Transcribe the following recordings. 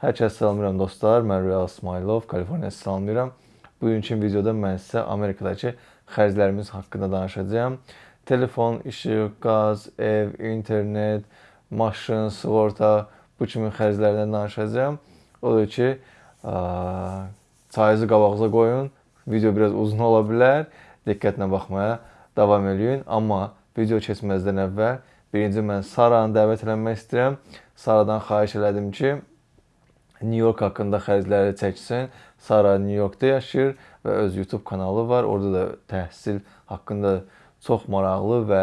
Hər kəs salamlayıram dostlar. Mən Real İsmailov, Kaliforniya salamlayıram. Bugünkü videoda mən sizə Amerikadakı xərclərimiz haqqında danışacağam. Telefon, işıq, qaz, ev, internet, maşın, sığorta bu kimi xərclərdən danışacağam. Odur ki, çayınızı qabağınıza qoyun. Video biraz uzun ola bilər. Diqqətlə baxmaya davam eləyin. Amma video keçməzdən əvvəl birinci mən Saranı dəvət eləmək istəyirəm. Saradan xahiş elədim ki, New York haqqında xərcləri çəksin. Sara New Yorkda yaşayır və öz YouTube kanalı var. Orada da təhsil haqqında çox maraqlı və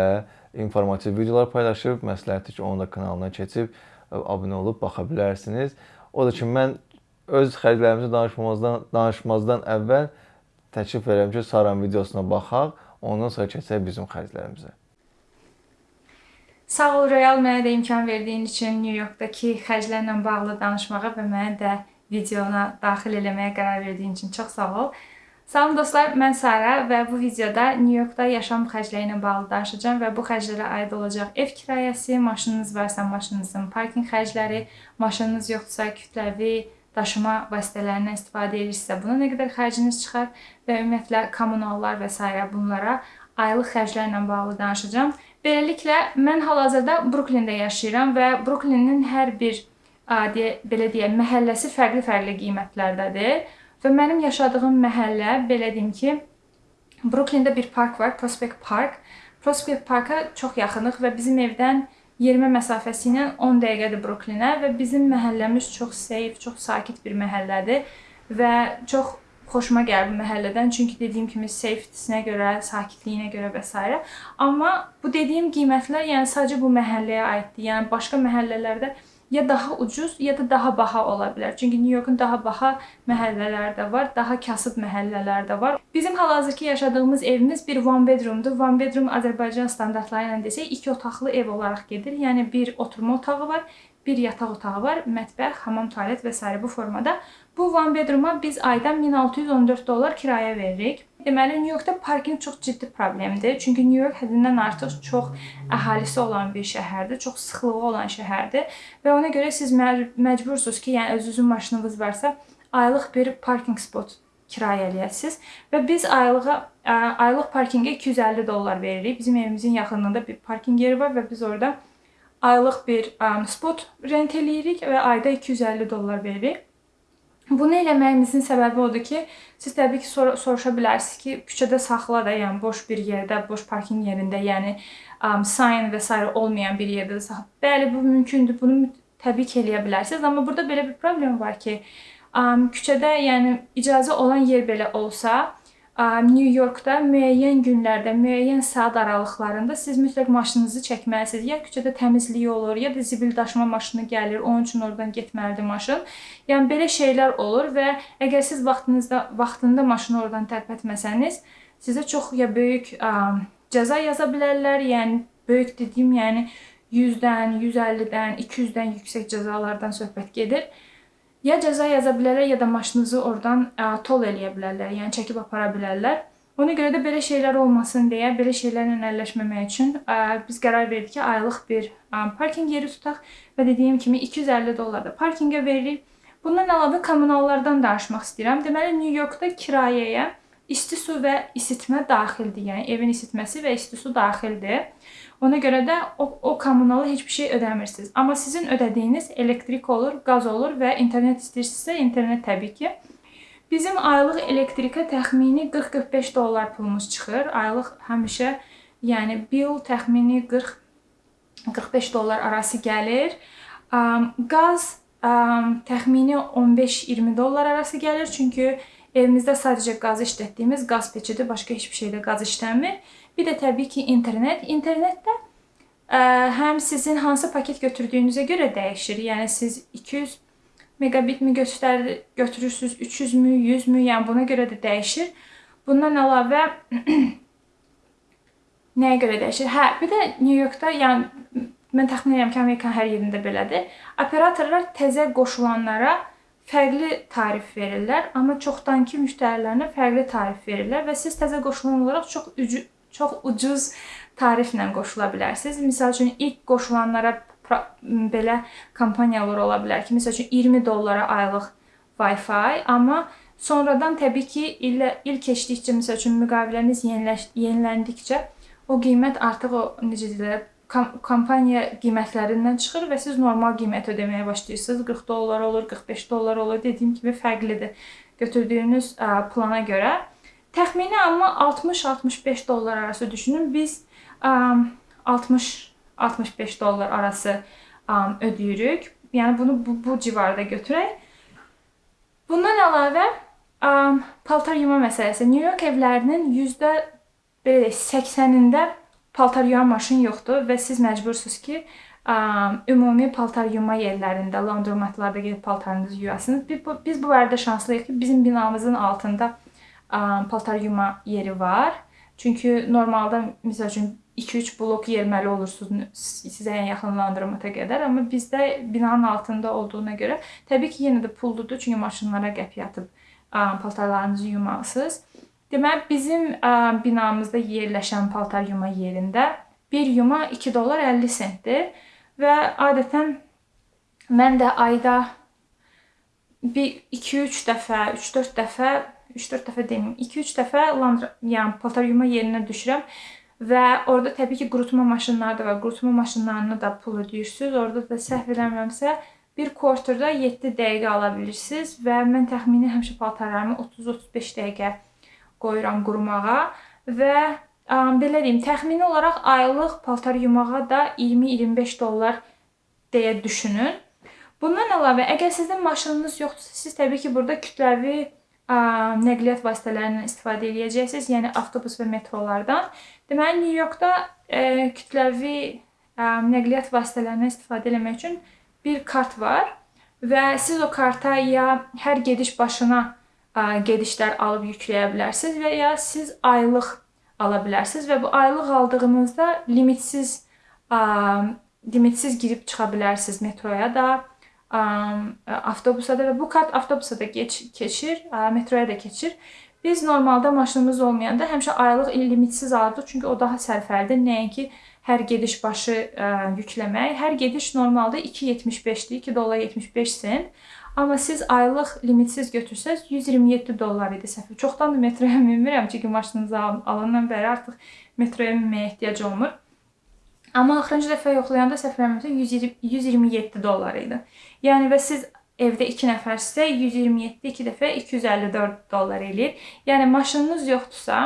informativ videolar paylaşıb. Məsləhətdir ki, onun da kanalına keçib abunə olub baxa bilərsiniz. O da ki, mən öz xərclərimizi danışmamazdan danışmazdan əvvəl təklif edirəm ki, Saranın videosuna baxaq, ondan sonra keçək bizim xərclərimizə. Sağ ol Royal mənə də imkan verdiyin üçün New Yorkdakı xərclərlə bağlı danışmağa və məni də videona daxil eləməyə qərar verdiyin üçün çox sağ ol. Salam dostlar, mən Sara və bu videoda New Yorkda yaşam xərcləri ilə bağlı danışacağam və bu xərclərə aid olacaq ev kirayəsi, maşınınız varsa maşınınızın parkinq xərcləri, maşınınız yoxdursa kütləvi daşıma vasitələrindən istifadə edirsinizsə buna nə qədər xərciniz çıxar və ümumiyyətlə kommunallar və s. bunlara aylıq xərclərlə bağlı danışacağam. Beləliklə, mən hal-hazırda Bruklində yaşayıram və Bruklinin hər bir deyə, belə deyək, məhəlləsi fərqli-fərqli qiymətlərdədir. Və mənim yaşadığım məhəllə, belə deyim ki, Bruklində bir park var, Prospect Park. Prospect Parka çox yaxınıq və bizim evdən yerimə məsafəsi ilə 10 dəqiqədir Bruklinə və bizim məhəlləmiz çox safe, çox sakit bir məhəllədir və çox xoşuma gəldi məhəllədən. Çünki dediyim kimi safety-sinə görə, sakitliyinə görə və s. Amma bu dediyim qiymətlər yəni sadəcə bu məhəlləyə aiddir. Yəni başqa məhəllələrdə ya daha ucuz, ya da daha baha ola bilər. Çünki New Yorkun daha baha məhəllələri də var, daha kasıb məhəllələr də var. Bizim hal-hazırki yaşadığımız evimiz bir one bedroomdur. One bedroom Azərbaycan standartları ilə desək, iki otaqlı ev olaraq gedir. Yəni bir oturma otağı var, bir yataq otağı var, mətbəx, hamam, tualet və s. bu formada. Bu one bedrooma biz aydan 1614 dollar kirayə veririk. Deməli, New Yorkda parkinq çox ciddi problemdir. Çünki New York həddindən artıq çox əhalisi olan bir şəhərdir, çox sıxlığı olan şəhərdir və ona görə siz məcbursunuz ki, yəni özünüzün maşınınız varsa, aylıq bir parkinq spot kirayə eləyəsiniz və biz aylığa aylıq parkinqə 250 dollar veririk. Bizim evimizin yaxınlığında bir parkinq yeri var və biz orada aylıq bir spot rent eləyirik və ayda 250 dollar veririk. Bunu eləməyimizin səbəbi odur ki, siz təbii ki, sor soruşa bilərsiniz ki, küçədə saxla da, yəni boş bir yerdə, boş parkinq yerində, yəni um, sign və s. olmayan bir yerdə saxla. Bəli, bu mümkündür. Bunu təbii ki, eləyə bilərsiniz, amma burada belə bir problem var ki, um, küçədə, yəni icazə olan yer belə olsa, New Yorkda müəyyən günlərdə, müəyyən saat aralıqlarında siz mütləq maşınınızı çəkməlisiniz. Ya küçədə təmizlik olur, ya da zibil daşıma maşını gəlir, onun üçün oradan getməlidir maşın. Yəni belə şeylər olur və əgər siz vaxtınızda vaxtında maşını oradan tərpətməsəniz, sizə çox ya böyük ə, cəza yaza bilərlər. Yəni böyük dediyim, yəni 100-dən, 150-dən, 200-dən yüksək cəzalardan söhbət gedir ya cəza yaza bilərlər, ya da maşınınızı oradan ə, tol eləyə bilərlər, yəni çəkib apara bilərlər. Ona görə də belə şeylər olmasın deyə, belə şeylərlə əlləşməmək üçün ə, biz qərar verdik ki, aylıq bir ə, parkinq yeri tutaq və dediyim kimi 250 dollar da parkinqə veririk. Bundan əlavə kommunallardan danışmaq istəyirəm. Deməli, New Yorkda kirayəyə isti su və isitmə daxildir. Yəni evin isitməsi və isti su daxildir. Ona görə də o, o kommunalı heç bir şey ödəmirsiniz. Amma sizin ödədiyiniz elektrik olur, qaz olur və internet istəyirsinizsə, internet təbii ki. Bizim aylıq elektrikə təxmini 40-45 dollar pulumuz çıxır. Aylıq həmişə, yəni bill təxmini 40 45 dollar arası gəlir. Um, qaz um, təxmini 15-20 dollar arası gəlir. Çünki evimizdə sadəcə qazı işlətdiyimiz qaz peçidir, başqa heç bir şeydə qaz işləmir. Bir də təbii ki, internet. İnternetdə ə, həm sizin hansı paket götürdüyünüzə görə dəyişir. Yəni siz 200 megabit mi göstər götürürsüz, 300 mü, 100 mü, yəni buna görə də dəyişir. Bundan əlavə nəyə görə dəyişir? Hə, bir də New Yorkda, yəni mən təxmin edirəm ki, Amerikanın hər yerində belədir. Operatorlar təzə qoşulanlara fərqli tarif verirlər, amma çoxdankı müştərilərinə fərqli tarif verirlər və siz təzə qoşulan olaraq çox çox ucuz tariflə qoşula bilərsiniz. Məsəl üçün ilk qoşulanlara belə kampaniyalar ola bilər ki, məsəl üçün 20 dollara aylıq Wi-Fi, amma sonradan təbii ki, il il keçdikcə məsəl üçün müqaviləniz yeniləş, yeniləndikcə o qiymət artıq o necə deyirlər, kampaniya qiymətlərindən çıxır və siz normal qiymət ödəməyə başlayırsınız. 40 dollar olur, 45 dollar olur. Dediyim kimi fərqlidir götürdüyünüz plana görə. Təxmini amma 60-65 dollar arası düşünün. Biz 60 65 dollar arası ödəyirik. Yəni bunu bu, bu civarda götürək. Bundan əlavə paltar yuma məsələsi. New York evlərinin yüzdə belə 80-ində paltar yuyan maşın yoxdur və siz məcbursunuz ki, ümumi paltar yuma yerlərində, laundromatlarda gedib paltarınızı yuyasınız. Biz bu, biz bu barədə şanslıyıq ki, bizim binamızın altında paltar yuma yeri var. Çünki normalda məsəl üçün 2-3 blok yerməli olursunuz sizə ən yaxın laundromata qədər, amma bizdə binanın altında olduğuna görə təbii ki, yenə də pulludur, çünki maşınlara qəp yatıb paltarlarınızı yumalısınız. Deməli, bizim ə, binamızda yerləşən paltar yuma yerində bir yuma 2 dollar 50 sentdir və adətən mən də ayda bir 2-3 dəfə, 3-4 dəfə, 3-4 dəfə deməyim, 2-3 dəfə landra, yəni paltar yuma yerinə düşürəm və orada təbii ki, qurutma maşınları da var. Qurutma maşınlarına da pul ödəyirsiniz. Orada da səhv eləmirəmsə bir quarterda 7 dəqiqə ala bilirsiniz və mən təxmini həmişə paltarlarımı 30-35 dəqiqə qoyuram qurumağa və ə, belə deyim, təxmini olaraq aylıq paltar yumağa da 20-25 dollar deyə düşünün. Bundan əlavə, əgər sizin maşınınız yoxdursa, siz təbii ki, burada kütləvi ə, nəqliyyat vasitələrindən istifadə edəcəksiniz, yəni avtobus və metrolardan. Deməli, New Yorkda ə, kütləvi ə, nəqliyyat vasitələrindən istifadə etmək üçün bir kart var və siz o karta ya hər gediş başına gedişlər alıb yükləyə bilərsiniz və ya siz aylıq ala bilərsiniz və bu aylıq aldığınızda limitsiz limitsiz girib çıxa bilərsiniz metroya da, avtobusa da və bu kart avtobusa da geç, keçir, metroya da keçir. Biz normalda maşınımız olmayanda həmişə aylıq limitsiz alırdıq, çünki o daha sərfəlidir. Nəinki hər gediş başı ə, yükləmək. Hər gediş normalda 2.75-dir, 2 dollar 75 sent. Amma siz aylıq limitsiz götürsəz 127 dollar idi səhv. Çoxdandır metroya minmirəm, çünki maşınınızı alandan bəri artıq metroya minməyə ehtiyac olmur. Amma axırıncı dəfə yoxlayanda eləmirəmsə 127 dollar idi. Yəni və siz evdə 2 nəfərsə 127 2 dəfə 254 dollar eləyir. Yəni maşınınız yoxdursa,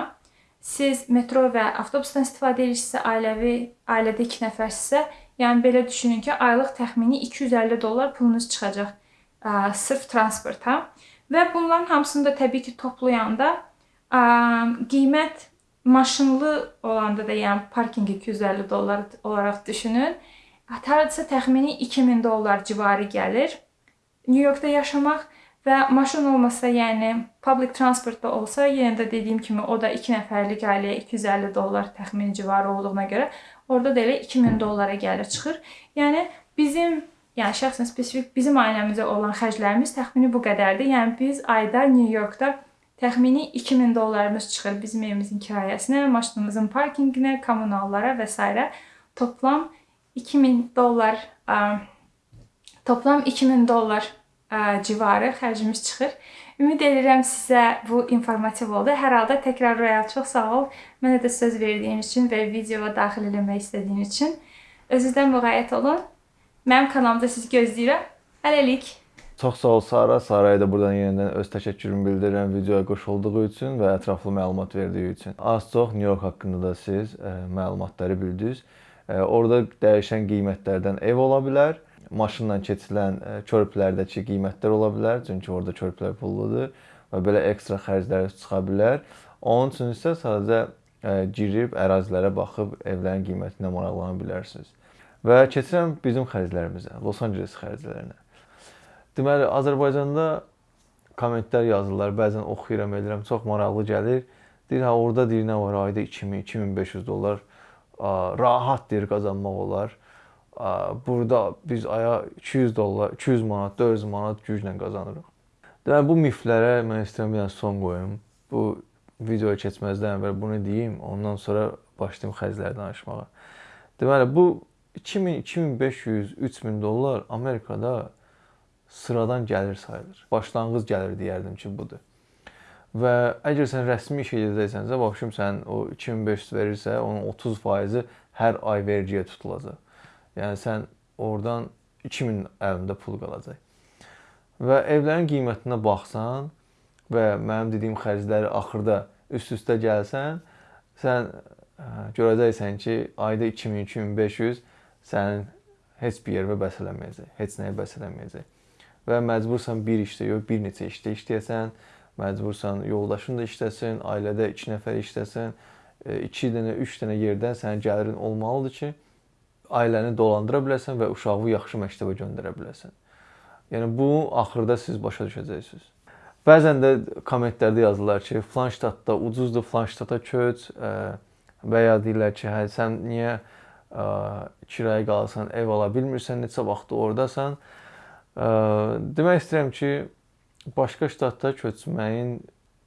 siz metro və avtobusdan istifadə edirsinizsə, ailəvi, ailədə 2 nəfərsinizsə, yəni belə düşünün ki, aylıq təxmini 250 dollar pulunuz çıxacaq ə, sırf transporta və bunların hamısını da təbii ki, toplayanda ə, qiymət maşınlı olanda da, yəni parkinq 250 dollar olaraq düşünün. Hardasa təxmini 2000 dollar civarı gəlir. New Yorkda yaşamaq və maşın olmasa, yəni public transportda olsa, yenə də dediyim kimi o da 2 nəfərlik ailəyə 250 dollar təxmini civarı olduğuna görə orada da elə 2000 dollara gəlir çıxır. Yəni bizim yəni şəxsən spesifik bizim ailəmizə olan xərclərimiz təxmini bu qədərdir. Yəni biz ayda New Yorkda təxmini 2000 dollarımız çıxır bizim evimizin kirayəsinə, maşınımızın parkinqinə, kommunallara və s. toplam 2000 dollar ə, toplam 2000 dollar ə, civarı xərcimiz çıxır. Ümid edirəm sizə bu informativ oldu. Hər halda təkrar Royal çox sağ ol. Mənə də söz verdiyin üçün və videoya daxil eləmək istədiyin üçün. Özünüzdən müğayət olun. Mənim kanalımda sizi gözləyirəm. Hələlik. Çox sağ ol Sara. Saraya da buradan yenidən öz təşəkkürümü bildirirəm videoya qoşulduğu üçün və ətraflı məlumat verdiyi üçün. Az-çox New York haqqında da siz ə, e, məlumatları bildiniz. Ə, e, orada dəyişən qiymətlərdən ev ola bilər. Maşınla keçilən ə, e, körpülərdəki qiymətlər ola bilər, çünki orada körpülər pulludur və belə ekstra xərclər çıxa bilər. Onun üçün isə sadəcə ə, girib ərazilərə baxıb evlərin qiymətinə maraqlana bilərsiniz. Və keçirəm bizim xərclərimizə, Los Angeles xərclərinə. Deməli, Azərbaycanda kommentlər yazırlar, bəzən oxuyuram, edirəm, çox maraqlı gəlir. Deyir, ha orada deyir nə var, ayda 2000, 2500 dollar rahat deyir qazanmaq olar. Burada biz aya 200 dollar, 200 manat, 400 manat güclə qazanırıq. Deməli, bu miflərə mən istəyirəm bir son qoyum. Bu videoya keçməzdən əvvəl bunu deyim, ondan sonra başlayım xərcləri danışmağa. Deməli, bu 2000, 2500, 3000 dollar Amerikada sıradan gəlir sayılır. Başlanğıc gəlir deyərdim ki, budur. Və əgər sən rəsmi iş edəcəksənsə, başım sən o 2500 verirsə, onun 30%-i hər ay vergiyə tutulacaq. Yəni sən oradan 2000 əlində pul qalacaq. Və evlərin qiymətinə baxsan və mənim dediyim xərcləri axırda üst-üstə gəlsən, sən görəcəksən ki, ayda 2000-2500 sənin heç bir yerə bəs eləməyəcək, heç nəyə bəs eləməyəcək. Və məcbursan bir işdə yox, bir neçə işdə işləyəsən, məcbursan yoldaşın da işləsin, ailədə 2 nəfər işləsin, 2 dənə, 3 dənə yerdən sənin gəlirin olmalıdır ki, ailəni dolandıra biləsən və uşağı yaxşı məktəbə göndərə biləsən. Yəni bu axırda siz başa düşəcəksiniz. Bəzən də kommentlərdə yazırlar ki, falan ştatda ucuzdur, falan ştata köç və ya deyirlər ki, hə sən niyə kirayə qalsan, ev ala bilmirsən, neçə vaxt ordasan. Demək istəyirəm ki, başqa ştatda köçməyin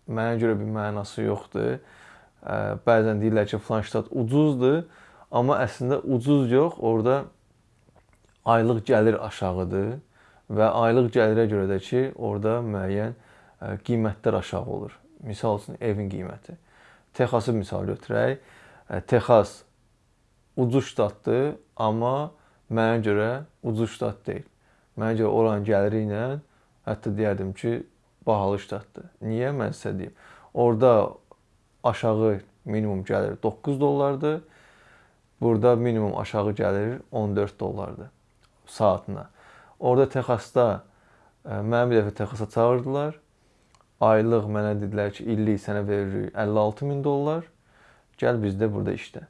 mənə görə bir mənası yoxdur. Bəzən deyirlər ki, falan ştat ucuzdur, amma əslində ucuz yox, orada aylıq gəlir aşağıdır və aylıq gəlirə görə də ki, orada müəyyən qiymətlər aşağı olur. Misal üçün evin qiyməti. Texası misal götürək. Texas ucuz ştatdır, amma mənə görə ucuz ştat deyil. Mənə görə oranın gəliri ilə hətta deyərdim ki, bahalı ştatdır. Niyə? Mən sizə deyim. Orda aşağı minimum gəlir 9 dollardır. Burada minimum aşağı gəlir 14 dollardır saatına. Orada Texasda mənə bir dəfə Texasa çağırdılar. Aylıq mənə dedilər ki, illik sənə veririk 56 min dollar. Gəl bizdə burada işlə.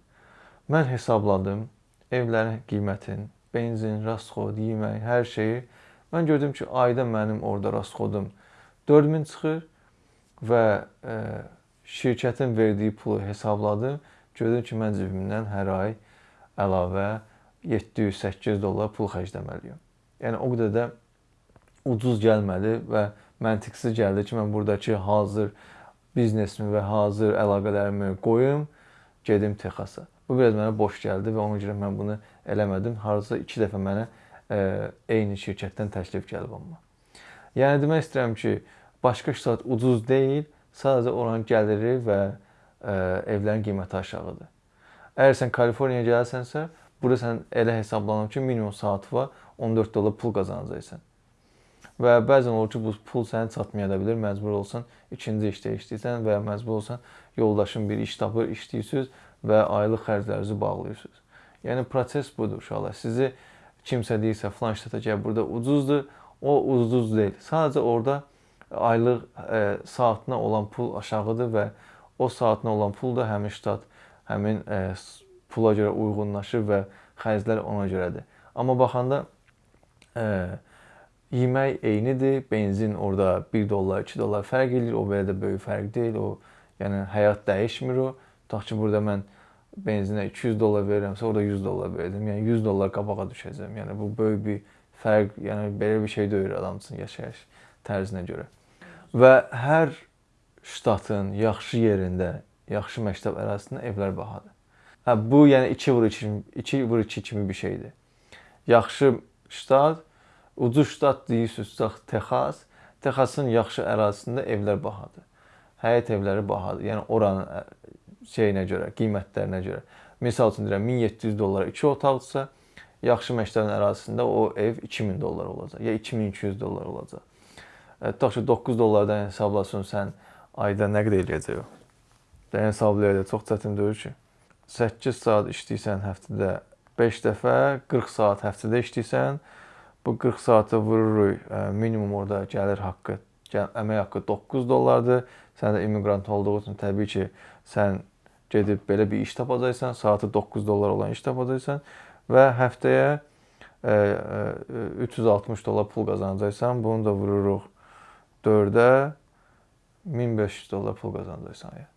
Mən hesabladım evlərin qiymətini, benzin, rasxod, yemək, hər şeyi. Mən gördüm ki, ayda mənim orada rasxodum 4000 çıxır və e, şirkətin verdiyi pulu hesabladım. Gördüm ki, mən cibimdən hər ay əlavə 700-800 dollar pul xərcləməliyəm. Yəni o qədər də ucuz gəlmədi və məntiqsiz gəldi ki, mən burdakı hazır biznesimi və hazır əlaqələrimi qoyum, gedim Texasa. Bu biraz mənə boş gəldi və ona görə mən bunu eləmədim. Hardasa 2 dəfə mənə ə, e, eyni şirkətdən təklif gəlib amma. Yəni demək istəyirəm ki, başqa ştat ucuz deyil, sadəcə oranın gəliri və ə, e, evlərin qiyməti aşağıdır. Əgər sən Kaliforniyaya gələsənsə, burada sən elə hesablanıb ki, minimum saatı var, 14 dollar pul qazanacaqsan. Və bəzən olur ki, bu pul sənə çatmaya da bilər, məcbur olsan ikinci işdə işləyirsən və ya məcbur olsan yoldaşın bir iş tapır, işləyirsiniz və aylıq xərclərinizi bağlayırsınız. Yəni proses budur uşaqlar. Sizi kimsə deyirsə falan ştata gəl burada ucuzdur, o ucuz deyil. Sadəcə orada aylıq e, saatına olan pul aşağıdır və o saatına olan pul da həmin ştat həmin e, pula görə uyğunlaşır və xərclər ona görədir. Amma baxanda e, yemək eynidir, benzin orada 1 dollar, 2 dollar fərq eləyir. O belə də böyük fərq deyil. O yəni həyat dəyişmir o. Tutaq ki, burada mən benzinə 200 dollar verirəmsə, orada 100 dollar verdim. Yəni 100 dollar qabağa düşəcəm. Yəni bu böyük bir fərq, yəni belə bir şey deyil adam üçün yaşayış tərzinə görə. Və hər ştatın yaxşı yerində, yaxşı məktəb ərazisində evlər bahadır. Hə bu yəni 2 vur 2 2 vur 2 kimi bir şeydir. Yaxşı ştat, ucuz ştat deyirsiniz, Texas, Texasın yaxşı ərazisində evlər bahadır. Həyət evləri bahadır. Yəni oranın şeyinə görə, qiymətlərinə görə. Məsəl üçün deyirəm 1700 dollara 2 otaqdırsa, yaxşı məktəbin ərazisində o ev 2000 dollar olacaq ya 2200 dollar olacaq. E, tutaq ki 9 dollardan hesablasın sən ayda nə qədər eləyəcək o? Dən hesablayaq çox çətin deyil ki. 8 saat işləyirsən həftədə 5 dəfə, 40 saat həftədə işləyirsən, bu 40 saatı vururuq e, minimum orada gəlir haqqı, əmək haqqı 9 dollardır. Sən də immiqrant olduğu üçün təbii ki, sən gedib belə bir iş tapacaqsan, saatı 9 dollar olan iş tapacaqsan və həftəyə e, e, 360 dollar pul qazanacaqsan. Bunu da vururuq 4-ə 1500 dollar pul qazanacaqsan. Ya.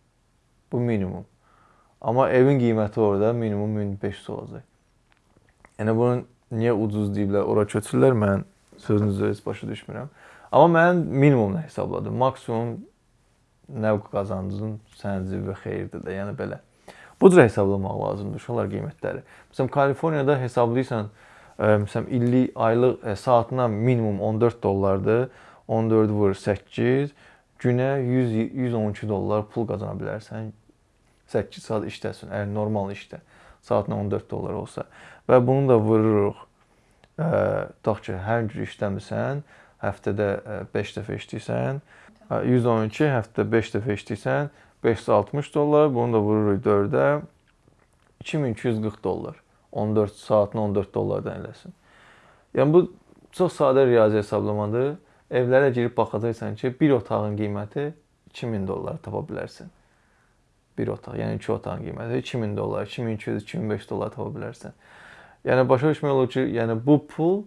Bu minimum. Amma evin qiyməti orada minimum 1500 olacaq. Yəni bunun niyə ucuz deyiblər, ora köçürlər, mən sözünüzü heç başa düşmürəm. Amma mən minimumla hesabladım. Maksimum nə qazancın sənin cibə xeyirdir də, yəni belə. Bu cür hesablamaq lazımdır uşaqlar qiymətləri. Məsələn, Kaliforniyada hesablayırsan, ə, məsələn, illik, aylıq ə, saatına minimum 14 dollardır. 14 vur 8, günə 100 112 dollar pul qazana bilərsən. 8 saat işləsən, əgər normal işdə saatına 14 dollar olsa və bunu da vururuq. Ə, tutaq ki, hər gün işləmirsən, həftədə 5 dəfə işləyirsən, 112 həftədə 5 dəfə işləyirsən, 560 dollar, bunu da vururuq 4-ə 2240 dollar. 14 saatına 14 dollardan eləsin. Yəni bu çox sadə riyazi hesablamadır. Evlərə girib baxacaqsan ki, bir otağın qiyməti 2000 dollar tapa bilərsən. Bir otaq, yəni iki otağın qiyməti 2000 dollar, 2200, 2500 dollar tapa bilərsən. Yəni başa düşmək olur ki, yəni bu pul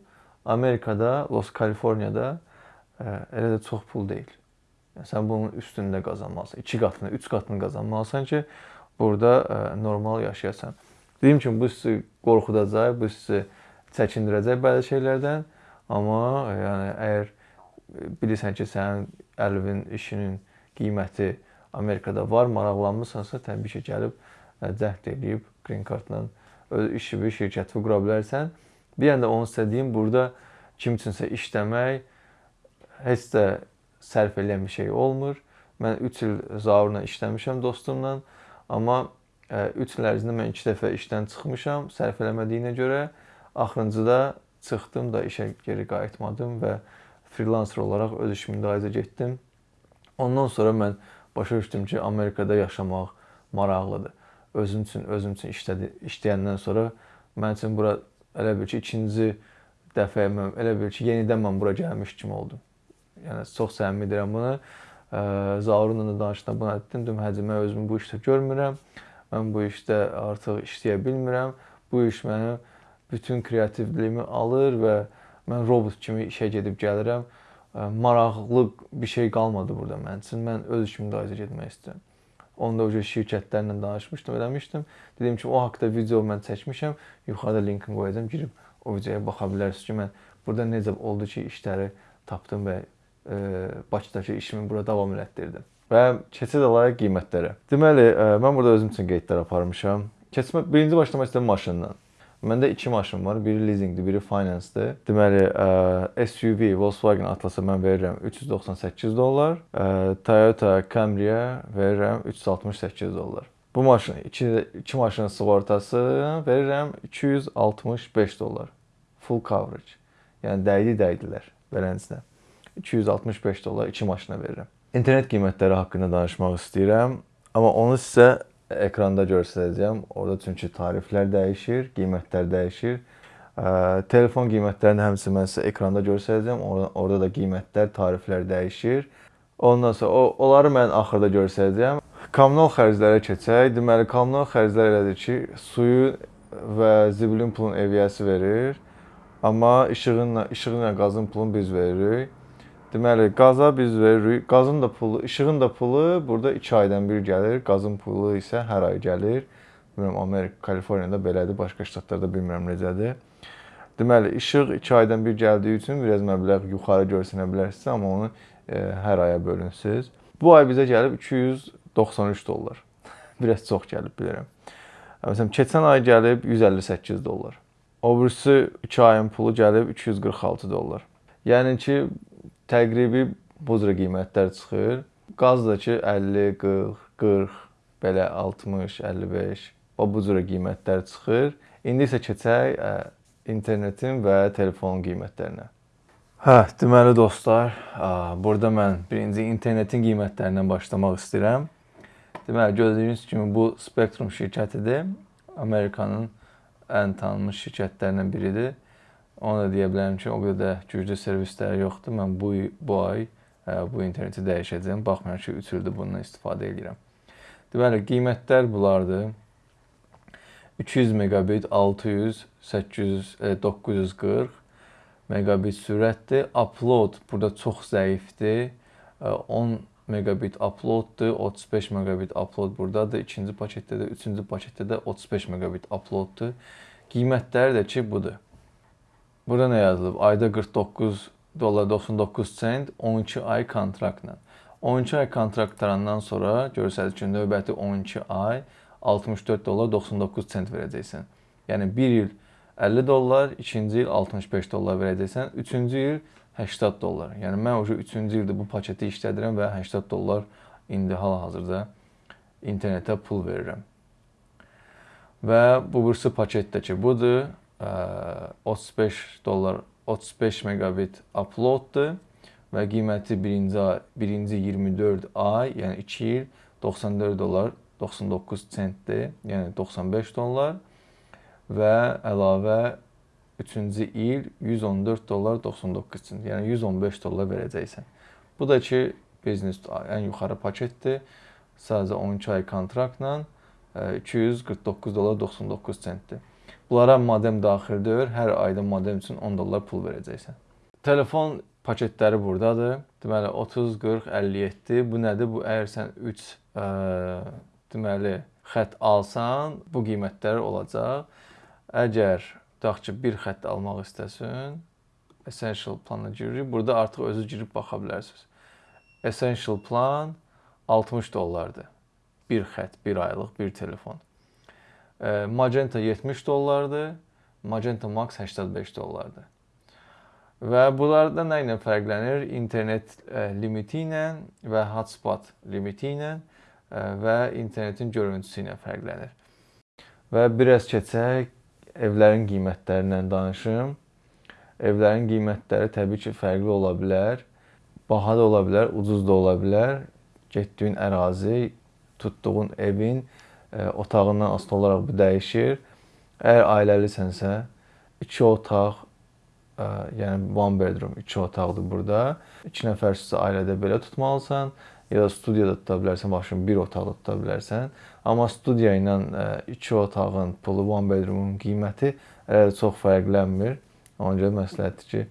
Amerikada, Los Kaliforniyada ə, elə də çox pul deyil. Yəni sən bunun üstündə qazanmalısan. 2 qatını, 3 qatını qazanmalısan ki, burada ə, normal yaşayasan. Dediyim kimi bu sizi qorxudacaq, bu sizi çəkindirəcək bəzi şeylərdən, amma yəni əgər bilirsən ki, sənin əlvin işinin qiyməti Amerikada var, maraqlanmısansa, təbii ki, gəlib cəhd edib green cardla öz işini, şirkəti qura bilərsən. Bir yanda onu istədiyim burada kim üçünsə işləmək heç də sərf eləyən bir şey olmur. Mən 3 il Zaurla işləmişəm dostumla, amma 3 il ərzində mən 2 dəfə işdən çıxmışam, sərf eləmədiyinə görə axırıncıda çıxdım da işə geri qayıtmadım və freelancer olaraq öz işimi dayıza getdim. Ondan sonra mən başa düşdüm ki, Amerikada yaşamaq maraqlıdır. Özüm üçün, özüm üçün işlədi, işləyəndən sonra mən üçün bura elə bil ki, ikinci dəfə mən elə bil ki, yenidən mən bura gəlmiş kimi oldum. Yəni çox səmimi deyirəm bunu. Zaurunla da danışdım, buna dedim, dedim, həcə mən özümü bu işdə görmürəm. Mən bu işdə artıq işləyə bilmirəm. Bu iş mənim bütün kreativliyimi alır və Mən robot kimi işə gedib gəlirəm. Maraqlı bir şey qalmadı burada mənim üçün. Mən öz işimi dayıza getmək istəyirəm. Onda o şirkətlərlə danışmışdım, eləmişdim. Dedim ki, o haqqda video mən çəkmişəm. Yuxarıda linkini qoyacağam. Girib o videoya baxa bilərsiniz ki, mən burada necə oldu ki, işləri tapdım və Bakıdakı işimi burada davam elətdirdim. Və keçid alayıq qiymətlərə. Deməli, mən burada özüm üçün qeydlər aparmışam. Keçmə birinci başlamaq istəyirəm maşından. Məndə iki maşın var. Biri leasingdir, biri finance-dır. Deməli, SUV Volkswagen Atlas-a mən verirəm 398 dollar. Toyota Camry-yə verirəm 368 dollar. Bu maşın iki, iki maşının sığortası verirəm 265 dollar. Full coverage. Yəni dəydi dəydilər beləsinə. 265 dollar iki maşına verirəm. İnternet qiymətləri haqqında danışmaq istəyirəm, amma onu sizə ekranda göstərəcəm. Orada çünki tariflər dəyişir, qiymətlər dəyişir. Telefon qiymətlərini həmçinin mən sizə ekranda göstərəcəm. Orada, orada da qiymətlər, tariflər dəyişir. Ondan sonra o, onları mən axırda göstərəcəm. Kommunal xərclərə keçək. Deməli, kommunal xərclər elədir ki, suyu və zibilin pulun eviyyəsi verir. Amma işığınla, işığınla qazın pulunu biz veririk. Deməli, qaza biz veririk. Qazın da pulu, işığın da pulu burada 2 aydan bir gəlir. Qazın pulu isə hər ay gəlir. Bilmirəm Amerika, Kaliforniyada belədir, başqa ştatlarda bilmirəm necədir. Deməli, işıq 2 aydan bir gəldiyi üçün biraz məbləğ yuxarı görsənə bilərsiniz, amma onu e, hər aya bölünsüz. Bu ay bizə gəlib 293 dollar. biraz çox gəlib bilirəm. Məsələn, keçən ay gəlib 158 dollar. O birisi 2 ayın pulu gəlib 246 dollar. Yəni ki, təqribi bu cür qiymətlər çıxır. Qaz da ki 50, 40, 40, belə 60, 55 və bu cür qiymətlər çıxır. İndi isə keçək ə, internetin və telefonun qiymətlərinə. Hə, deməli dostlar, ə, burada mən birinci internetin qiymətlərindən başlamaq istəyirəm. Deməli, gördüyünüz kimi bu Spectrum şirkətidir. Amerikanın ən tanınmış şirkətlərindən biridir. Onu da deyə bilərəm ki, o qədər güclü servisləri yoxdur. Mən bu bu ay ə, bu interneti dəyişəcəm. Baxmayaraq ki, 3 ildir bundan istifadə edirəm. Deməli, qiymətlər bunlardır. 200 megabit 600, 800, e, 940 megabit sürətdir. Upload burada çox zəifdir. 10 megabit uploaddur, 35 megabit upload burdadır. İkinci paketdə də, üçüncü paketdə də 35 megabit uploaddur. Qiymətləri də ki, budur. Burada nə yazılıb? Ayda 49 dollar 99 sent 12 ay kontraktla. 12 ay kontrakt tarandan sonra görsəl ki, növbəti 12 ay 64 dollar 99 sent verəcəksən. Yəni 1 il 50 dollar, ikinci il 65 dollar verəcəksən, üçüncü il 80 dollar. Yəni mən o 3-cü ildə bu paketi işlədirəm və 80 dollar indi hal-hazırda internetə pul verirəm. Və bu birisi paketdəki budur. 35 dollar 35 megabit uploaddur və qiyməti birinci birinci 24 ay, yəni 2 il 94 dollar 99 sentdir, yəni 95 dollar və əlavə 3-cü il 114 dollar 99 sent, yəni 115 dollar verəcəksən. Bu da ki, biznes ən yuxarı paketdir. Sadəcə 12 ay kontraktla 249 dollar 99 sentdir. Bunlara modem daxildir. Hər ayda modem üçün 10 dollar pul verəcəksən. Telefon paketləri burdadır. Deməli 30, 40, 57. Bu nədir? Bu əgər sən 3 ə, deməli xətt alsan, bu qiymətlər olacaq. Əgər tutaq ki, bir xətt almaq istəsən, Essential plana giririk. Burada artıq özü girib baxa bilərsiniz. Essential plan 60 dollardır. Bir xətt, bir aylıq bir telefon. Magenta 70 dollardır. Magenta Max 85 dollardır. Və bunlarda nə ilə fərqlənir? İnternet limiti ilə və hotspot limiti ilə və internetin görüntüsü ilə fərqlənir. Və biraz keçək evlərin qiymətlərindən danışım. Evlərin qiymətləri təbii ki, fərqli ola bilər. Baha da ola bilər, ucuz da ola bilər. Getdiyin ərazi, tutduğun evin otağından asılı olaraq bu dəyişir. Əgər ailəlisənsə, 2 otaq yəni one bedroom, 2 otaqdır burada. 2 nəfərsə ailədə belə tutmalısan ya da studiyada tuta bilərsən, başın bir otaqda tuta bilərsən. Amma studiya ilə 2 otağın pulu, one bedroomun qiyməti elə çox fərqlənmir. Ona görə məsləhətdir ki,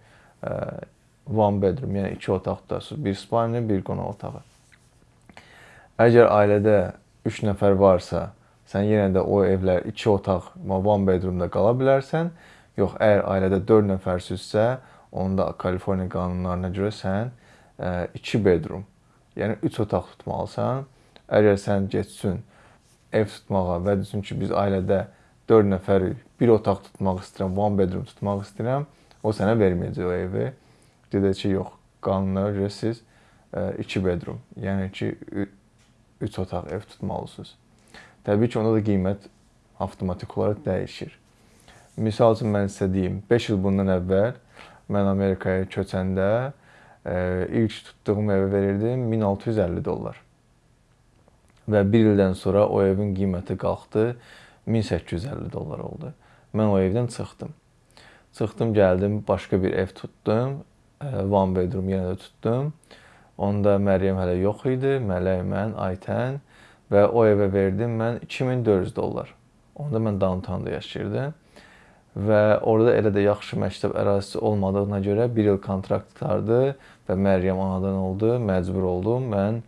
one bedroom, yəni 2 otaq tutasınız, bir spalni, bir qonaq otağı. Əgər ailədə 3 nəfər varsa, sən yenə də o evlər 2 otaq, one bedroomda qala bilərsən. Yox, əgər ailədə 4 nəfərsizsə, onda Kaliforniya qanunlarına görə sən 2 bedroom, yəni 3 otaq tutmalısan. Əgər sən getsin ev tutmağa və desin ki, biz ailədə 4 nəfərik, bir otaq tutmaq istəyirəm, one bedroom tutmaq istəyirəm, o sənə verməyəcək o evi. Deyəcək ki, yox, qanunlara görə siz 2 bedroom, yəni ki 3 otaq ev tutmalısınız. Təbii ki, onda da qiymət avtomatik olaraq dəyişir. Misal üçün mən sizə deyim, 5 il bundan əvvəl mən Amerikaya köçəndə e, ilk tutduğum evə verirdim 1650 dollar. Və 1 ildən sonra o evin qiyməti qalxdı 1850 dollar oldu. Mən o evdən çıxdım. Çıxdım, gəldim, başqa bir ev tutdum. E, one bedroom yenə də tutdum. Onda Məryəm hələ yox idi. Mələk, mən, Aytən və o evə verdim mən 2400 dollar. Onda mən downtownda yaşayırdım və orada elə də yaxşı məktəb ərazisi olmadığına görə 1 il kontrakt qurtardı və Məryəm anadan oldu, məcbur oldum mən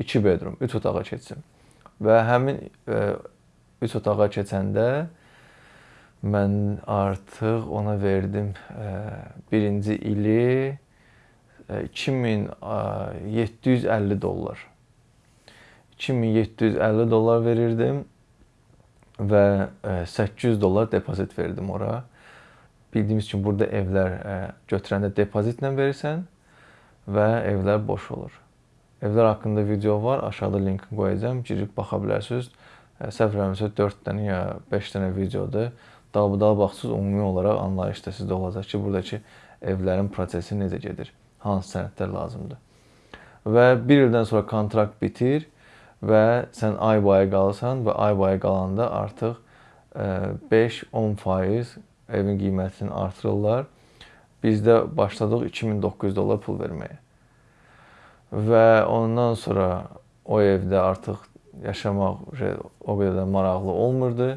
2 e, bedroom, 3 otağa keçim. Və həmin 3 e, otağa keçəndə mən artıq ona verdim e, birinci ili 2750 dollar. 2750 dollar verirdim və 800 dollar depozit verdim ora. Bildiyimiz kimi burada evlər götürəndə depozitlə verirsən və evlər boş olur. Evlər haqqında video var, aşağıda linkini qoyacağam, girib baxa bilərsiniz. Səhv eləmirəmsə 4 dənə ya 5 dənə videodur. Dalbadal baxsınız, ümumi olaraq anlayışda sizdə olacaq ki, buradakı evlərin prosesi necə gedir, hansı sənədlər lazımdır. Və 1 ildən sonra kontrakt bitir və sən ay boyu qalırsan və ay boyu qalanda artıq 5-10% e, evin qiymətini artırırlar. Bizdə başladıq 2900 dollar pul verməyə. Və ondan sonra o evdə artıq yaşamaq o qədər də maraqlı olmurdu.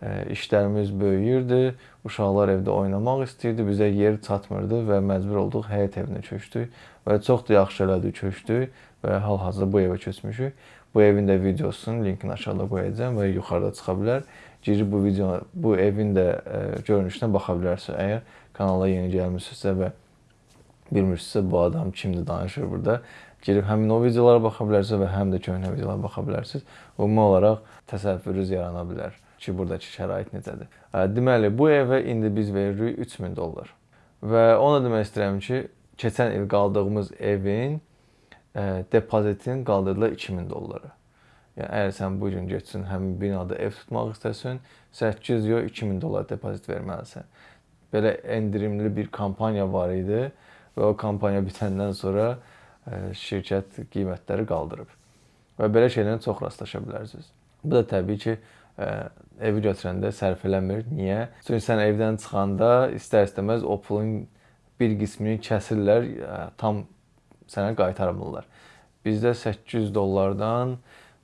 İşlərimiz böyüyürdü. Uşaqlar evdə oynamaq istəyirdi. Bizə yer çatmırdı və məcbur olduq həyət evinə köçdük və çox da yaxşı elədik köçdük və hal-hazırda bu evə köçmüşük. Bu evin də videosunun linkini aşağıda qoyacağam və yuxarıda çıxa bilər. Girib bu video, bu evin də ə, görünüşünə baxa bilərsiniz. Əgər kanala yeni gəlmisinizsə və bilmirsinizsə bu adam kimdir danışır burada. girib həmin o videolara baxa bilərsiniz və həm də köhnə videolara baxa bilərsiniz. Ümumi olaraq təsəvvürünüz yarana bilər ki, buradakı şərait necədir. Deməli, bu evə indi biz veririk 3000 dollar. Və onu demək istəyirəm ki, keçən il qaldığımız evin ə, depozitin qaldırdılar 2000 dollara. Yəni əgər sən bu gün getsən həmin binada ev tutmaq istəsən, 800 yox 2000 dollar depozit verməlisən. Belə endirimli bir kampaniya var idi və o kampaniya bitəndən sonra şirkət qiymətləri qaldırıb. Və belə şeylərlə çox rastlaşa bilərsiniz. Bu da təbii ki, evi götürəndə sərf eləmir. Niyə? Çünki sən evdən çıxanda istər-istəməz o pulun bir qismini kəsirlər, tam sənə qaytarmırlar. Bizdə 800 dollardan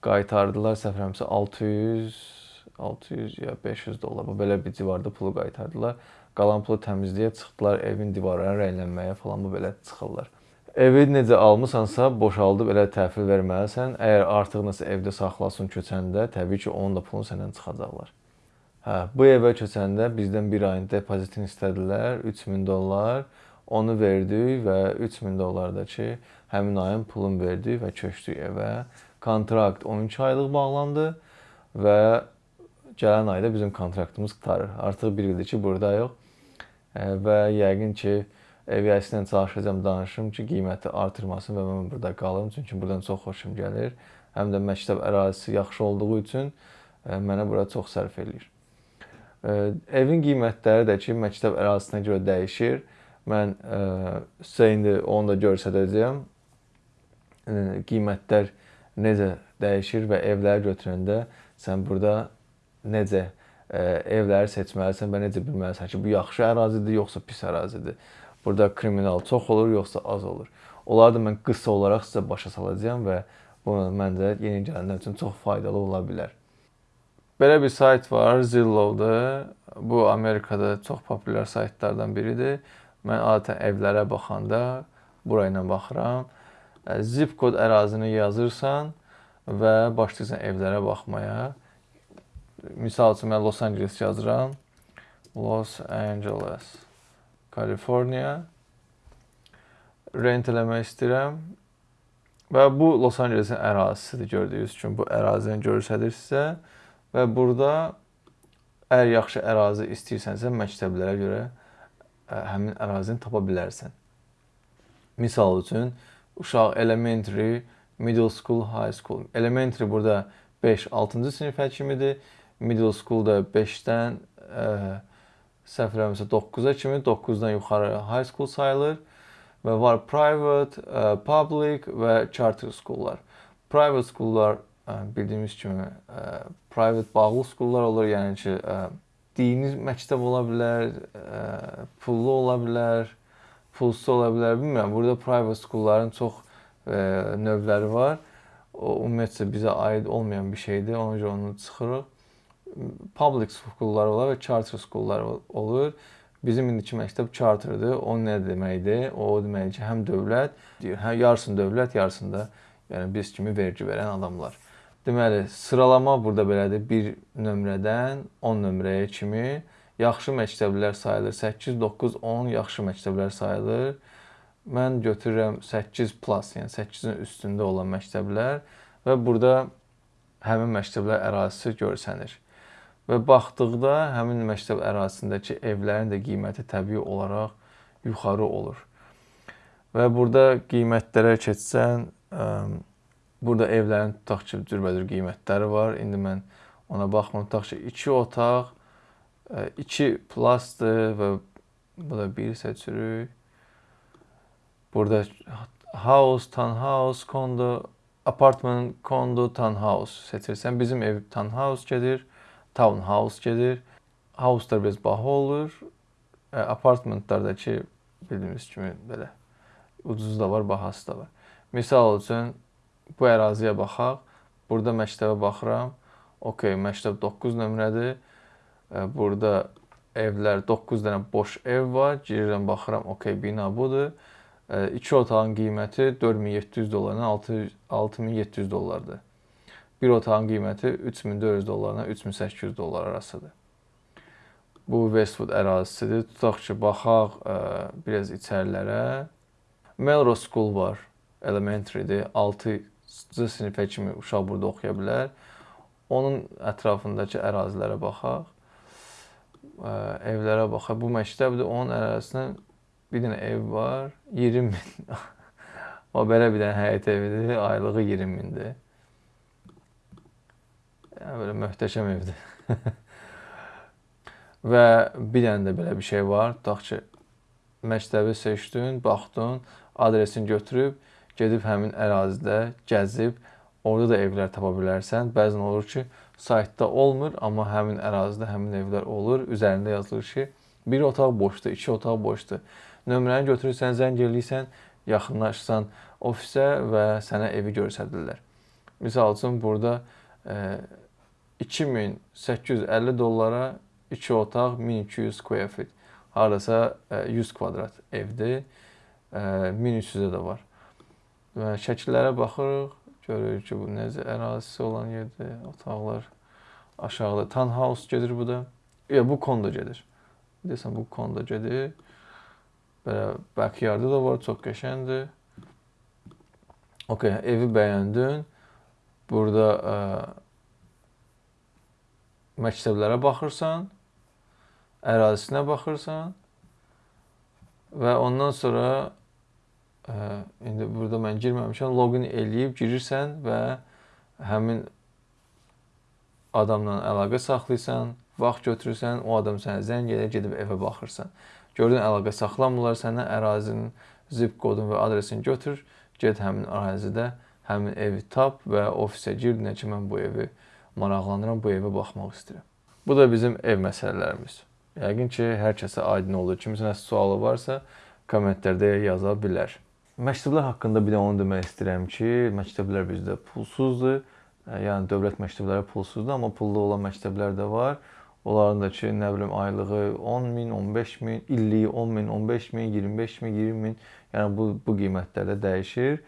qaytardılar səfərəmsə 600 600 ya 500 dollar. Bu belə bir civarda pulu qaytardılar. Qalan pulu təmizləyə çıxdılar, evin divarlarını rənglənməyə falan bu belə çıxırlar. Evi necə almısansa, boşaldıb elə təhvil verməlisən. Əgər artıq nəsə evdə saxlasın köçəndə, təbii ki, onun da pulunu səndən çıxacaqlar. Hə, bu evə köçəndə bizdən bir ayın depozitini istədilər, 3000 dollar. Onu verdik və 3000 dollar da ki, həmin ayın pulunu verdik və köçdük evə. Kontrakt 12 aylıq bağlandı və gələn ayda bizim kontraktımız qurtarır. Artıq bir ildir ki, buradayıq. Və yəqin ki, əviyyəsindən çalışacağam danışım ki, qiyməti artırmasın və mən burada qalım. Çünki buradan çox xoşum gəlir. Həm də məktəb ərazisi yaxşı olduğu üçün e, mənə bura çox sərf eləyir. E, evin qiymətləri də ki, məktəb ərazisinə görə dəyişir. Mən e, sizə indi onu da göstərəcəyəm. Qiymətlər necə dəyişir və evləri götürəndə sən burada necə evləri seçməlisən və necə bilməlisən ki, bu yaxşı ərazidir yoxsa pis ərazidir. Burada kriminal çox olur, yoxsa az olur. Onları da mən qısa olaraq sizə başa salacağam və bu məncə yeni gələnlər üçün çox faydalı ola bilər. Belə bir sayt var, Zillow-da. Bu Amerikada çox populyar saytlardan biridir. Mən adətən evlərə baxanda bura ilə baxıram. Zip kod ərazini yazırsan və başlayırsan evlərə baxmaya. Misal üçün mən Los Angeles yazıram. Los Angeles. Kaliforniya. Rent eləmək istəyirəm. Və bu Los Ancelesin ərazisidir gördüyünüz kimi. Bu ərazini göstərir sizə və burada əgər yaxşı ərazi istəyirsənsə məktəblərə görə həmin ərazini tapa bilərsən. Misal üçün uşaq elementary, middle school, high school. Elementary burada 5-6-cı sinifə kimidir. Middle school da 5-dən ə, səhv eləmirəmsə 9-a kimi, 9-dan yuxarı high school sayılır və var private, public və charter schoollar. Private schoollar bildiyimiz kimi private bağlı schoollar olur, yəni ki, dini məktəb ola bilər, pullu ola bilər, pulsuz ola bilər, bilmirəm. Burada private schoolların çox növləri var. O ümumiyyətcə bizə aid olmayan bir şeydir. Ona görə onu çıxırıq public schoollar olar və charter schoollar olur. Bizim indiki məktəb charterdır. O nə deməkdir? O deməkdir ki, həm dövlət, hə yarısını dövlət, yarısını da yəni biz kimi vergi verən adamlar. Deməli, sıralama burada belədir. 1 nömrədən 10 nömrəyə kimi yaxşı məktəblər sayılır. 8, 9, 10 yaxşı məktəblər sayılır. Mən götürürəm 8 plus, yəni 8-in üstündə olan məktəblər və burada həmin məktəblər ərazisi görsənir. Və baxdıqda həmin məktəb ərazisindəki evlərin də qiyməti təbii olaraq yuxarı olur. Və burada qiymətlərə keçsən, burada evlərin tutaq ki, cürbəcür qiymətləri var. İndi mən ona baxmıram. Tutaq ki, 2 otaq 2 plusdır və bu da 1 seçirik. Burada house, townhouse, kondo, apartment, kondo, townhouse seçirsən. Bizim ev townhouse gedir townhouse gedir. House-lar biraz baha olur. E, apartmentlardakı bildiyimiz kimi belə ucuz da var, bahası da var. Misal üçün bu əraziyə baxaq. Burada məktəbə baxıram. Okay, məktəb 9 nömrədir. E, burada evlər 9 dənə boş ev var. Girirəm, baxıram. Okay, bina budur. 2 e, otağın qiyməti 4700 dollardan 6700 dollardır. Bir otağın qiyməti 3400 dollardan 3800 dollar arasıdır. Bu Westwood ərazisidir. Tutaq ki, baxaq ə, e, biraz içərilərə. Melrose School var. elementary-dir. 6-cı sinifə kimi uşaq burada oxuya bilər. Onun ətrafındakı ərazilərə baxaq. Ə, evlərə baxaq. Bu məktəbdir. Onun ərazisində bir dənə ev var. 20 min. o belə bir dənə həyət evidir. Aylığı 20 mindir. Belə möhtəşəm evdir. Və bir dənə də belə bir şey var. Tutaq ki, məktəbi seçdin, baxdın, adresini götürüb gedib həmin ərazidə gəzib orada da evlər tapa bilərsən. Bəzən olur ki, saytda olmur, amma həmin ərazidə həmin evlər olur. Üzərində yazılır ki, bir otaq boşdur, iki otaq boşdur. Nömrəni götürürsən, zəng eləyirsən, yaxınlaşsan ofisə və sənə evi göstərirlər. Məsəl üçün burada e, 2850 dollara 2 otaq 1200 square feet. Hardasa 100 kvadrat evdir. 1300-ə də var. Və şəkillərə baxırıq, görürük ki, bu necə ərazisi olan yerdir, otaqlar aşağıda townhouse gedir bu da. Ya bu kondo gedir. Desən bu kondo gedir. Belə backyardı da var, çox qəşəngdir. Okay, evi bəyəndin. Burada ə, məktəblərə baxırsan, ərazisinə baxırsan və ondan sonra ə, indi burada mən girməmişəm, loqin eləyib girirsən və həmin adamla əlaqə saxlayırsan, vaxt götürürsən, o adam sənə zəng edir, gedib evə baxırsan. Gördün əlaqə saxlamırlar sənə, ərazinin zip kodunu və adresini götür, get həmin ərazidə həmin evi tap və ofisə gir, nə ki mən bu evi maraqlanıram, bu evə baxmaq istəyirəm. Bu da bizim ev məsələlərimiz. Yəqin ki, hər kəsə aydın olur. Kimisə nəsə sualı varsa, kommentlərdə yaza bilər. Məktəblər haqqında bir də onu demək istəyirəm ki, məktəblər bizdə pulsuzdur. Yəni dövlət məktəbləri pulsuzdur, amma pullu olan məktəblər də var. Onların da ki, nə bilim aylığı 10 min, 15 min, illiyi 10 min, 15 min, 25 min, 20 min. Yəni bu bu qiymətlərdə dəyişir.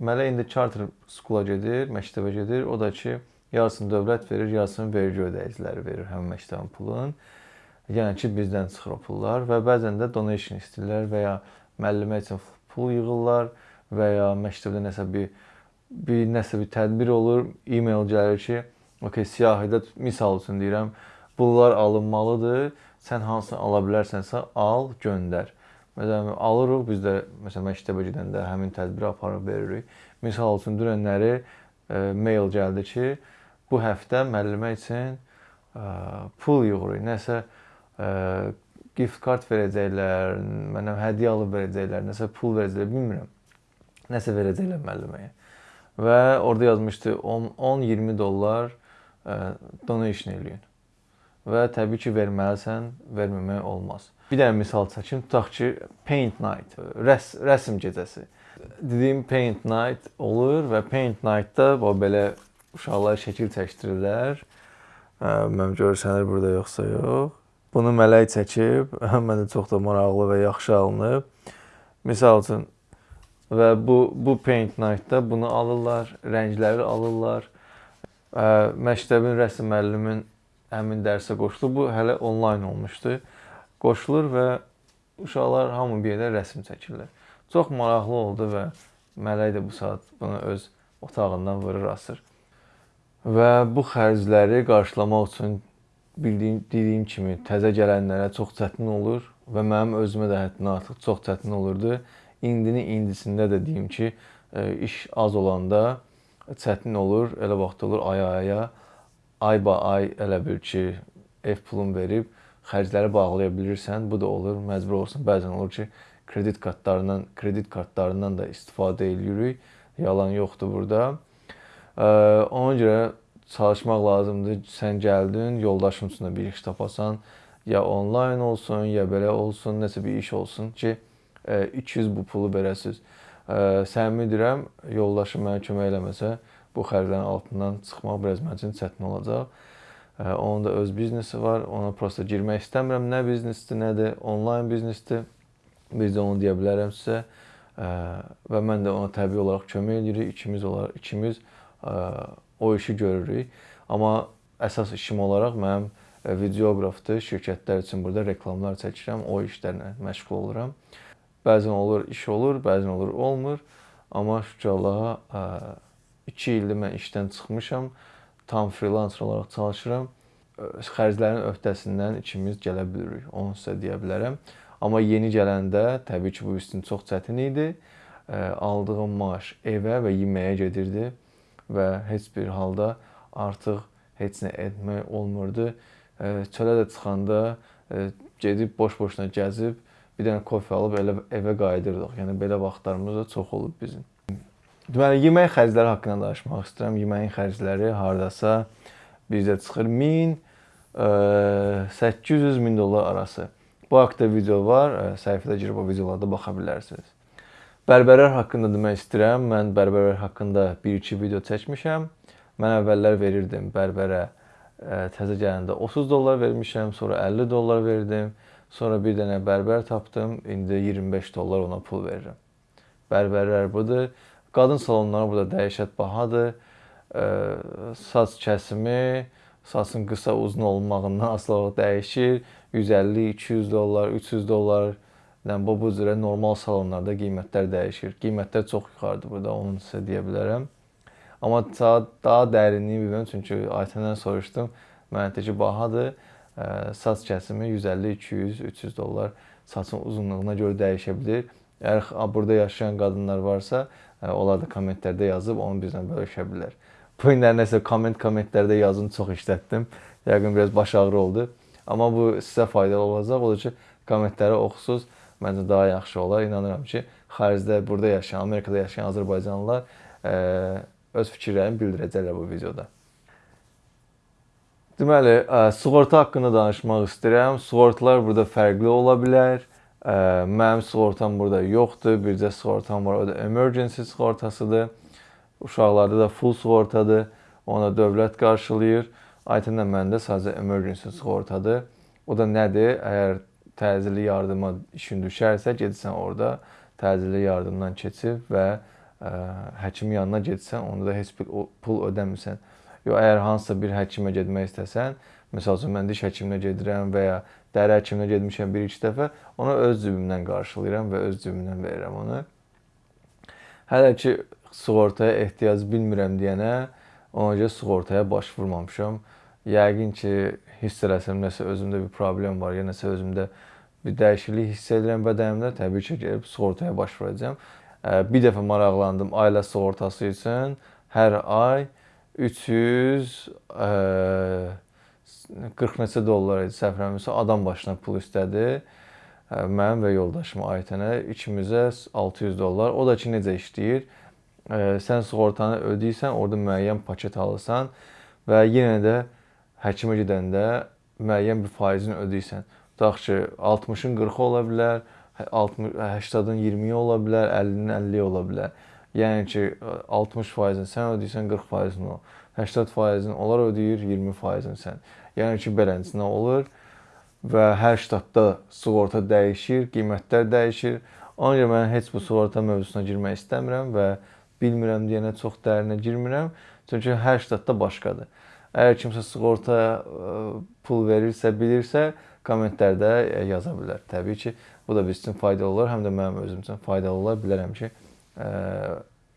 Mələ indi charter skula gedir, məktəbə gedir. O da ki, yarısını dövlət verir, yarısını vergi ödəyiciləri verir həmin məktəbin pulun. Yəni ki, bizdən çıxır o pullar və bəzən də donation istəyirlər və ya müəllimə üçün pul yığırlar və ya məktəbdə nəsə bir bir nəsə bir tədbir olur, e-mail gəlir ki, okey, siyahıda misal üçün deyirəm, bunlar alınmalıdır. Sən hansını ala bilərsənsə al, göndər. Məsələn, alırıq biz də məsələn məktəbə gedəndə həmin tədbiri aparıb veririk. Misal üçün dünənləri e, mail gəldi ki, bu həftə müəllimə üçün e, pul yığırıq. Nəsə e, gift kart verəcəklər, mənə hədiyyə alıb verəcəklər, nəsə pul verəcəklər, bilmirəm. Nəsə verəcəklər müəlliməyə. Və orada yazmışdı 10-20 dollar e, donation eləyin. Və təbii ki, verməlisən, verməmək olmaz. Bir dənə misal çəkim. Tutaq ki, paint night, rəs rəsm gecəsi. Dediyim paint night olur və paint nightda belə uşaqlar şəkil çəkdirirlər. Mənim görsənir burada yoxsa yox. Bunu mələk çəkib, mənə çox da maraqlı və yaxşı alınıb. Misal üçün və bu bu paint nightda bunu alırlar, rəngləri alırlar. Məktəbin rəsm müəllimin həmin dərsə qoşulub. Bu hələ onlayn olmuşdu qoşulur və uşaqlar hamı bir yerdə rəsm çəkirlər. Çox maraqlı oldu və Mələk də bu saat bunu öz otağından vurur asır. Və bu xərcləri qarşılamaq üçün bildiyim dediyim kimi təzə gələnlərə çox çətin olur və mənim özümə də həddindən artıq çox çətin olurdu. İndini indisində də deyim ki, e, iş az olanda çətin olur. Elə vaxt olur ay-aya, ay-ba ay elə bil ki, ev pulunu verib xərcləri bağlaya bilirsən, bu da olur, məcbur olursan. Bəzən olur ki, kredit kartlarından, kredit kartlarından da istifadə eləyirik. Yalan yoxdur burada. Ona görə çalışmaq lazımdır. Sən gəldin, yoldaşın üçün bir iş tapasan, ya onlayn olsun, ya belə olsun, nəsə bir iş olsun ki, 200 bu pulu verəsiz. Səmimi deyirəm, yoldaşım mənə kömək eləməsə, bu xərclərin altından çıxmaq biraz mənim üçün çətin olacaq. Onun da öz biznesi var. Ona prosta girmək istəmirəm. Nə biznesdir, nədir, onlayn biznesdir. Biz də onu deyə bilərəm sizə. Və mən də ona təbii olaraq kömək edirik. İkimiz olaraq ikimiz o işi görürük. Amma əsas işim olaraq mənim videoqrafdır. Şirkətlər üçün burada reklamlar çəkirəm. O işlərlə məşğul oluram. Bəzən olur, iş olur, bəzən olur, olmur. Amma şükür Allaha 2 ildir mən işdən çıxmışam. Tam freelancer olaraq çalışıram. Xərclərin öhdəsindən ikimiz gələ bilirik. Onu sizə deyə bilərəm. Amma yeni gələndə təbii ki, bu üstün çox çətin idi. Aldığım maaş evə və yeməyə gedirdi və heç bir halda artıq heç nə etmək olmurdu. Çölə də çıxanda gedib boş-boşuna gəzib bir dənə kofe alıb elə evə qayıdırdıq. Yəni belə vaxtlarımız da çox olub bizim. Deməli, yemək xərcləri haqqında danışmaq istəyirəm. Yeməyin xərcləri hardasa bizdə çıxır 1000 800 min dollar arası. Bu haqqda video var. Səhifədə girib o videolarda baxa bilərsiniz. Bərbərlər haqqında demək istəyirəm. Mən bərbərlər haqqında 1-2 video çəkmişəm. Mən əvvəllər verirdim bərbərə təzə gələndə 30 dollar vermişəm, sonra 50 dollar verdim. Sonra bir dənə bərbər tapdım. İndi 25 dollar ona pul verirəm. Bərbərlər budur. Qadın salonları burada dəhşət bahadır. Saç kəsimi, saçın qısa uzun olmağından asılı dəyişir. 150, 200 dollar, 300 dollar. Yəni bu bu cürə normal salonlarda qiymətlər dəyişir. Qiymətlər çox yuxarıdır burada, onu sizə deyə bilərəm. Amma daha, daha dərinliyi bilmirəm çünki Aytəndən soruşdum. Mənə dedi ki, bahadır saç kəsimi 150, 200, 300 dollar saçın uzunluğuna görə dəyişə bilər. Əgər burada yaşayan qadınlar varsa, onlar da kommentlərdə yazıb onu bizlə bölüşə bilər. Bu günlər nəsə komment kommentlərdə yazın çox işlətdim. Yəqin biraz baş ağrı oldu. Amma bu sizə faydalı olacaq. Odur ki, kommentləri oxusuz. Məncə daha yaxşı olar. İnanıram ki, xaricdə burada yaşayan, Amerikada yaşayan azərbaycanlılar öz fikirlərini bildirəcəklər bu videoda. Deməli, sığorta haqqında danışmaq istəyirəm. Sığortalar burada fərqli ola bilər. Mənim sığortam burada yoxdur. Bircə sığortam var, o da emergency sığortasıdır. Uşaqlarda da full sığortadır. Ona dövlət qarşılayır. Aytənlə məndə sadəcə emergency sığortadır. O da nədir? Əgər təcili yardıma işin düşərsə, gedirsən orada təcili yardımdan keçib və ə, həkimin yanına getsən, onda da heç bir pul ödəmirsən. Yox, əgər hansısa bir həkimə getmək istəsən, məsəl üçün mən diş həkiminə gedirəm və ya dəri həkiminə getmişəm bir-iki dəfə, onu öz cibimdən qarşılayıram və öz cibimdən verirəm onu. Hələ ki sığortaya ehtiyac bilmirəm deyənə, ona görə sığortaya başvurmamışam. Yəqin ki, hiss eləsəm nəsə özümdə bir problem var, ya nəsə özümdə bir dəyişiklik hiss edirəm bədənimdə, təbii ki, gəlib sığortaya başvuracağam. Bir dəfə maraqlandım ailə sığortası üçün hər ay 300 40 neçə dollar idi səhv eləmirəmsə adam başına pul istədi. Mənim və yoldaşıma Aytənə ikimizə 600 dollar. O da ki necə işləyir? Sən sığortanı ödəyirsən, orada müəyyən paket alırsan və yenə də həkimə gedəndə müəyyən bir faizini ödəyirsən. Tutaq ki 60-ın 40-ı ola bilər, 60 80-ın 20-yi ola bilər, 50-nin 50-yi ola bilər. Yəni ki 60%-ni sən ödəyirsən, 40%-ni o. 80%-ni onlar ödəyir, 20%-ni sən. Yəni ki beləsinə olur və hər ştatda sığorta dəyişir, qiymətlər dəyişir. Ona görə mən heç bu sığorta mövzusuna girmək istəmirəm və bilmirəm deyənə çox dərinə girmirəm. Çünki hər ştatda başqadır. Əgər kimsə sığorta pul verirsə, bilirsə, kommentlərdə yaza bilər. Təbii ki, bu da biz üçün faydalı olar, həm də mənim özüm üçün faydalı olar. Bilərəm ki,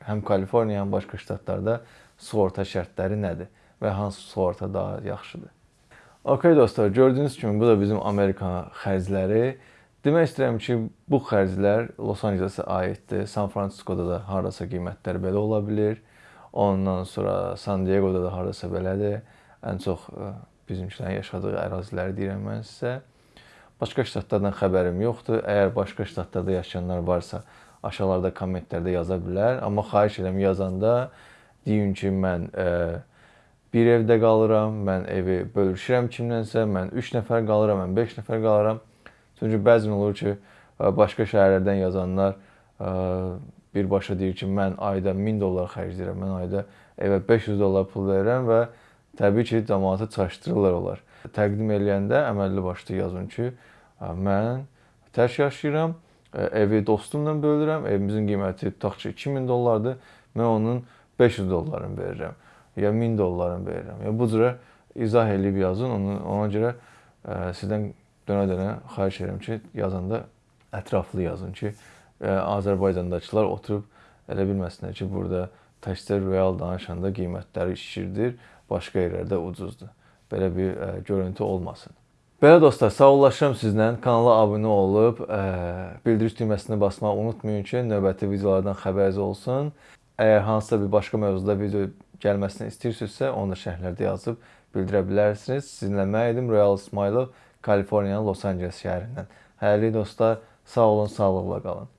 həm Kaliforniya, həm başqa ştatlarda sığorta şərtləri nədir və hansı sığorta daha yaxşıdır. Okay dostlar, gördüyünüz kimi bu da bizim Amerika xərcləri. Demək istəyirəm ki, bu xərclər Los Angelesə aiddir. San Fransiskoda da hardasa qiymətlər belə ola bilər. Ondan sonra San Diego'da da hardasa belədir. Ən çox bizimkilərin yaşadığı əraziləri deyirəm mən sizə. Başqa ştatlardan xəbərim yoxdur. Əgər başqa ştatlarda yaşayanlar varsa, aşağılarda kommentlərdə yaza bilər. Amma xahiş edirəm yazanda deyin ki, mən e, bir evdə qalıram, mən evi bölüşürəm kimlənsə, mən 3 nəfər qalıram, mən 5 nəfər qalıram. Çünki bəzən olur ki, e, başqa şəhərlərdən yazanlar e, birbaşa deyir ki, mən ayda 1000 dollar xərcləyirəm, mən ayda evə 500 dollar pul verirəm və təbii ki, cəmaatı çaşdırırlar onlar. Təqdim eləyəndə əməlli başlı yazın ki, mən tək yaşayıram, evi dostumla bölürəm. Evimizin qiyməti tutaq ki 2000 dollardır. Mən onun 500 dollarını verirəm. Ya 1000 dollarını verirəm. Ya bu cürə izah eləyib yazın. Ona, ona görə ə, sizdən dönə-dönə xahiş edirəm ki, yazanda ətraflı yazın ki, e, Azərbaycandakılar oturub elə bilməsinlər ki, burada təkcə real danışanda qiymətləri şişirdir, başqa yerlərdə ucuzdur. Belə bir ə, görüntü olmasın. Belə dostlar, sağollaşıram sizlə. Kanala abunə olub, ə, bildiriş düyməsini basmağı unutmayın ki, növbəti videolardan xəbəriniz olsun. Əgər hansısa bir başqa mövzuda video gəlməsini istəyirsinizsə, onu da şərhlərdə yazıb bildirə bilərsiniz. Sizinlə mən idim Royal İsmailov, Kaliforniyanın Los Angeles şəhərindən. Hələlik dostlar, sağ olun, sağlıqla qalın.